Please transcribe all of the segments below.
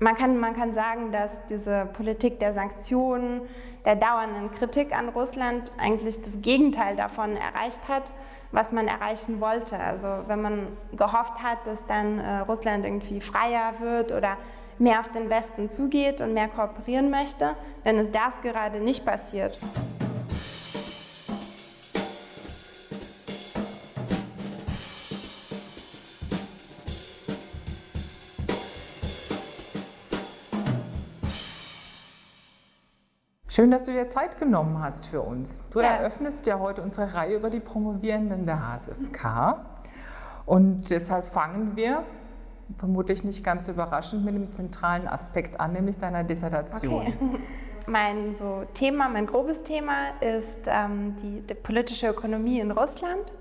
Man kann, man kann sagen, dass diese Politik der Sanktionen, der dauernden Kritik an Russland eigentlich das Gegenteil davon erreicht hat, was man erreichen wollte. Also wenn man gehofft hat, dass dann äh, Russland irgendwie freier wird oder mehr auf den Westen zugeht und mehr kooperieren möchte, dann ist das gerade nicht passiert. Schön, dass du dir Zeit genommen hast für uns. Du ja. eröffnest ja heute unsere Reihe über die Promovierenden der HSFK. Und deshalb fangen wir, vermutlich nicht ganz überraschend, mit dem zentralen Aspekt an, nämlich deiner Dissertation. Okay. Mein so Thema, mein grobes Thema ist ähm, die, die politische Ökonomie in Russland.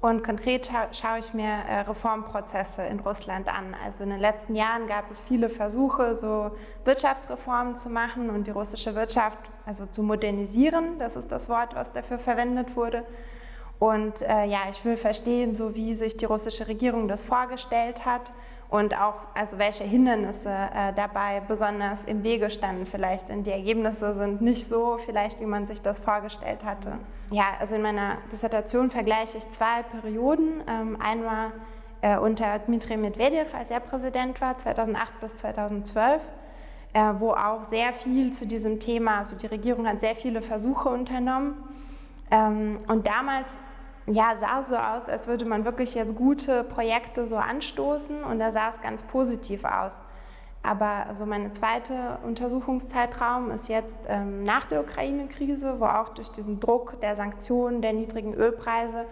Und konkret scha schaue ich mir äh, Reformprozesse in Russland an. Also in den letzten Jahren gab es viele Versuche, so Wirtschaftsreformen zu machen und die russische Wirtschaft also zu modernisieren. Das ist das Wort, was dafür verwendet wurde. Und äh, ja, ich will verstehen, so wie sich die russische Regierung das vorgestellt hat und auch also welche Hindernisse äh, dabei besonders im Wege standen vielleicht. Denn die Ergebnisse sind nicht so vielleicht, wie man sich das vorgestellt hatte. Ja, also in meiner Dissertation vergleiche ich zwei Perioden. Ähm, einmal äh, unter Dmitri Medvedev, als er Präsident war, 2008 bis 2012, äh, wo auch sehr viel zu diesem Thema, also die Regierung hat sehr viele Versuche unternommen. Ähm, und damals ja, sah so aus, als würde man wirklich jetzt gute Projekte so anstoßen und da sah es ganz positiv aus. Aber also meine zweite Untersuchungszeitraum ist jetzt ähm, nach der Ukraine-Krise, wo auch durch diesen Druck der Sanktionen, der niedrigen Ölpreise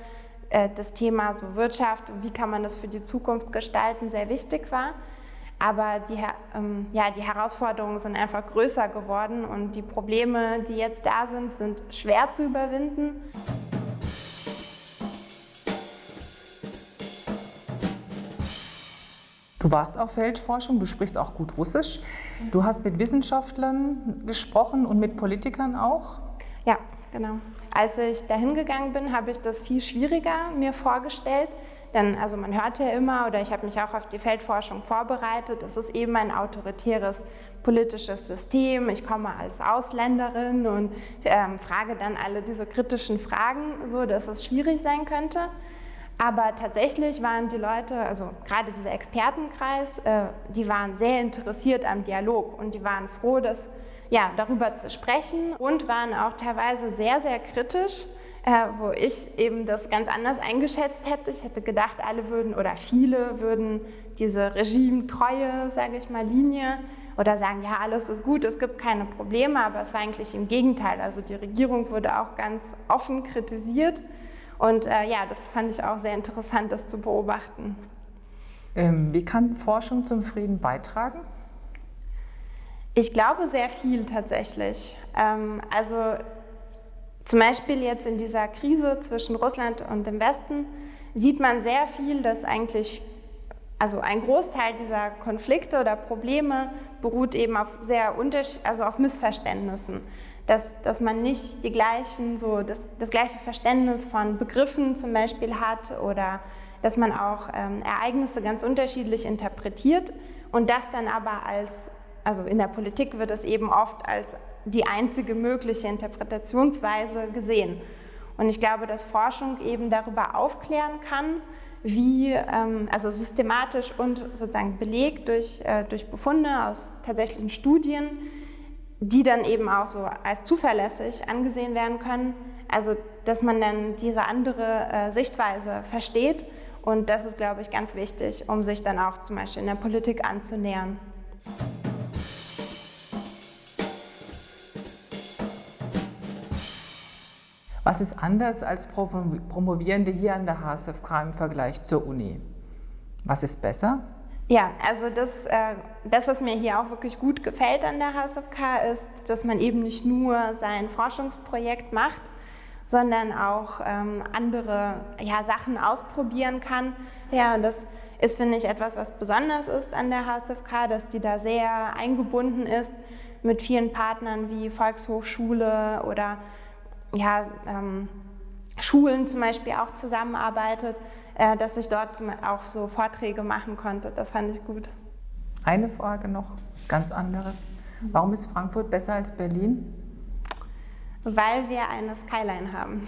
äh, das Thema so Wirtschaft wie kann man das für die Zukunft gestalten sehr wichtig war. Aber die, ähm, ja, die Herausforderungen sind einfach größer geworden und die Probleme, die jetzt da sind, sind schwer zu überwinden. Du warst auf Feldforschung, du sprichst auch gut Russisch. Du hast mit Wissenschaftlern gesprochen und mit Politikern auch? Ja, genau. Als ich dahin gegangen bin, habe ich das viel schwieriger mir vorgestellt. Denn also man hört ja immer, oder ich habe mich auch auf die Feldforschung vorbereitet, es ist eben ein autoritäres politisches System. Ich komme als Ausländerin und ähm, frage dann alle diese kritischen Fragen, so dass es schwierig sein könnte. Aber tatsächlich waren die Leute, also gerade dieser Expertenkreis, äh, die waren sehr interessiert am Dialog und die waren froh, dass, ja, darüber zu sprechen und waren auch teilweise sehr, sehr kritisch, äh, wo ich eben das ganz anders eingeschätzt hätte. Ich hätte gedacht, alle würden oder viele würden diese regimetreue, sage ich mal, Linie oder sagen, ja, alles ist gut, es gibt keine Probleme, aber es war eigentlich im Gegenteil. Also die Regierung wurde auch ganz offen kritisiert und äh, ja, das fand ich auch sehr interessant, das zu beobachten. Ähm, wie kann Forschung zum Frieden beitragen? Ich glaube sehr viel tatsächlich. Ähm, also zum Beispiel jetzt in dieser Krise zwischen Russland und dem Westen sieht man sehr viel, dass eigentlich also ein Großteil dieser Konflikte oder Probleme beruht eben auf sehr also auf Missverständnissen dass, dass man nicht die gleichen, so das, das gleiche Verständnis von Begriffen zum Beispiel hat oder dass man auch ähm, Ereignisse ganz unterschiedlich interpretiert und das dann aber als, also in der Politik wird es eben oft als die einzige mögliche Interpretationsweise gesehen. Und ich glaube, dass Forschung eben darüber aufklären kann, wie, ähm, also systematisch und sozusagen belegt durch, äh, durch Befunde aus tatsächlichen Studien, die dann eben auch so als zuverlässig angesehen werden können. Also, dass man dann diese andere äh, Sichtweise versteht. Und das ist, glaube ich, ganz wichtig, um sich dann auch zum Beispiel in der Politik anzunähern. Was ist anders als Promovierende hier an der HSFK im Vergleich zur Uni? Was ist besser? Ja, also das, äh, das, was mir hier auch wirklich gut gefällt an der HSFK, ist, dass man eben nicht nur sein Forschungsprojekt macht, sondern auch ähm, andere ja, Sachen ausprobieren kann. Ja, und das ist, finde ich, etwas, was besonders ist an der HSFK, dass die da sehr eingebunden ist mit vielen Partnern wie Volkshochschule oder ja, ähm, Schulen zum Beispiel auch zusammenarbeitet, äh, dass ich dort auch so Vorträge machen konnte. Das fand ich gut. Eine Frage noch, was ganz anderes. Warum ist Frankfurt besser als Berlin? Weil wir eine Skyline haben.